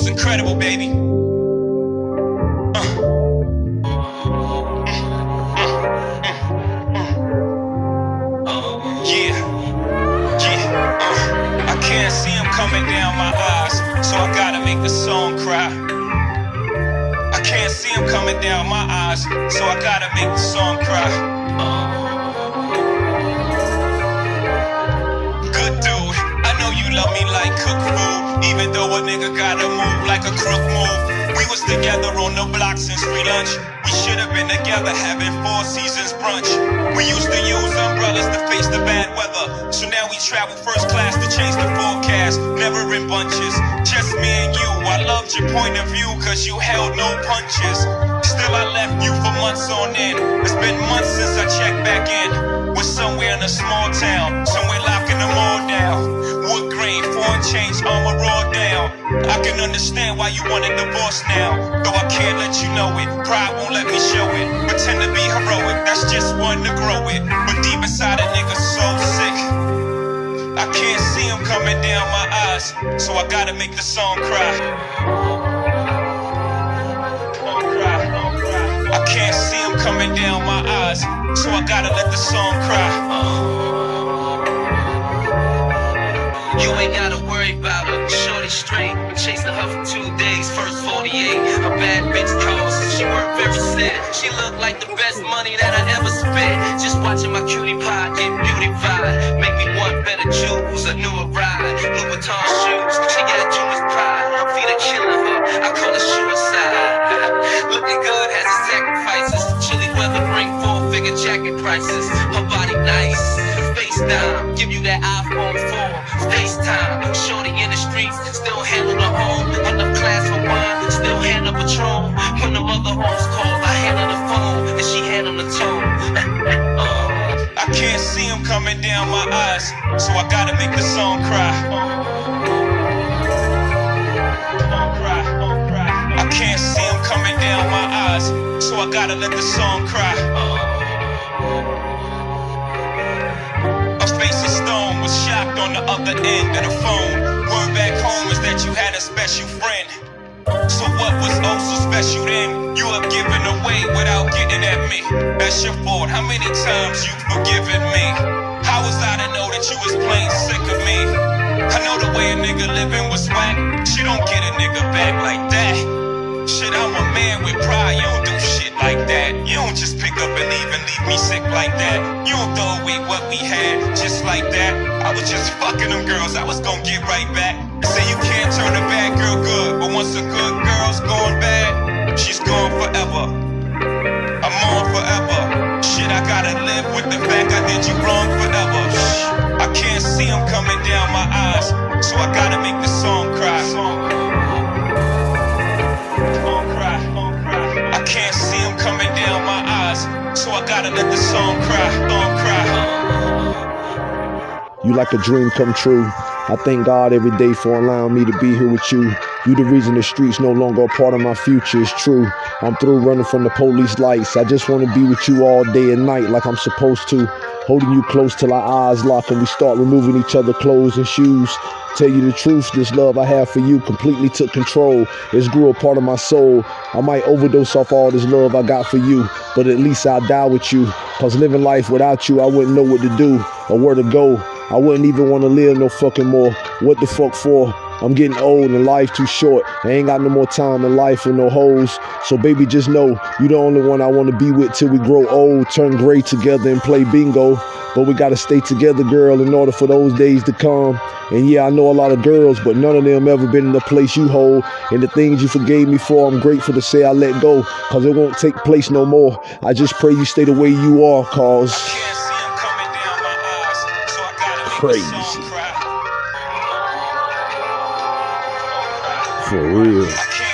most incredible, baby. Yeah, yeah. Uh, I can't see him coming down my eyes, so I gotta make the song cry. I can't see him coming down my eyes, so I gotta make the song cry. Good dude, I know you love me like cook food, even though a nigga gotta move like a crook move. We was together on the block since free lunch. We should have been together having four seasons brunch. We used to use umbrellas to face the bad weather. So now we travel first class to change the forecast. Never in bunches, just me and you. I loved your point of view cause you held no punches. Still I left you for months on end. It's been months since I checked back in. We're somewhere in a small town, somewhere locking them all down. Down. I can understand why you want a divorce now. Though I can't let you know it, pride won't let me show it. Pretend to be heroic, that's just one to grow it. But deep inside a nigga so sick. I can't see him coming down my eyes, so I gotta make the song cry. I can't see him coming down my eyes, so I gotta let the song cry. You ain't gotta She looked like the best money that I ever spent. Just watching my cutie pie get beautified. Make me want better jewels. A newer ride. Louis Vuitton shoes. She got too much pride. Feet are killing her. I call it suicide. Looking good has its sacrifices. Chilly weather bring four figure jacket prices. Her body nice. FaceTime, give you that iPhone 4. FaceTime, shorty in the streets, still The mother homes I handle the phone, and she handle the tone. Uh, I can't see him coming down my eyes, so I gotta make the song cry. I can't see him coming down my eyes, so I gotta let the song cry. A face of stone was shocked on the other end of the phone. Word back home is that you had a special friend. So what was oh so special then? Away without getting at me. That's your fault. How many times you've forgiven me? How was I to know that you was plain sick of me? I know the way a nigga living was whack. She don't get a nigga back like that. Shit, I'm a man with pride. You don't do shit like that. You don't just pick up and leave and leave me sick like that. You don't throw away what we had just like that. I was just fucking them girls. I was gonna get right back. Say you can't turn a bad girl good, but once a good girl's going bad, the fact I did you wrong forever. Shh. I can't see him coming down my eyes, so I gotta make the song cry. I can't see him coming down my eyes, so I gotta let the song cry. You like a dream come true. I thank God every day for allowing me to be here with you. You the reason the streets no longer a part of my future. It's true. I'm through running from the police lights. I just want to be with you all day and night like I'm supposed to. Holding you close till our eyes lock and we start removing each other clothes and shoes. Tell you the truth, this love I have for you completely took control. It's grew a part of my soul. I might overdose off all this love I got for you, but at least I'll die with you. Cause living life without you, I wouldn't know what to do or where to go. I wouldn't even want to live no fucking more. What the fuck for? I'm getting old and life too short. I ain't got no more time in life with no hoes. So baby, just know you the only one I want to be with till we grow old, turn gray together and play bingo. But we gotta stay together, girl, in order for those days to come. And yeah, I know a lot of girls, but none of them ever been in the place you hold. And the things you forgave me for, I'm grateful to say I let go. Cause it won't take place no more. I just pray you stay the way you are, cause Crazy. for real.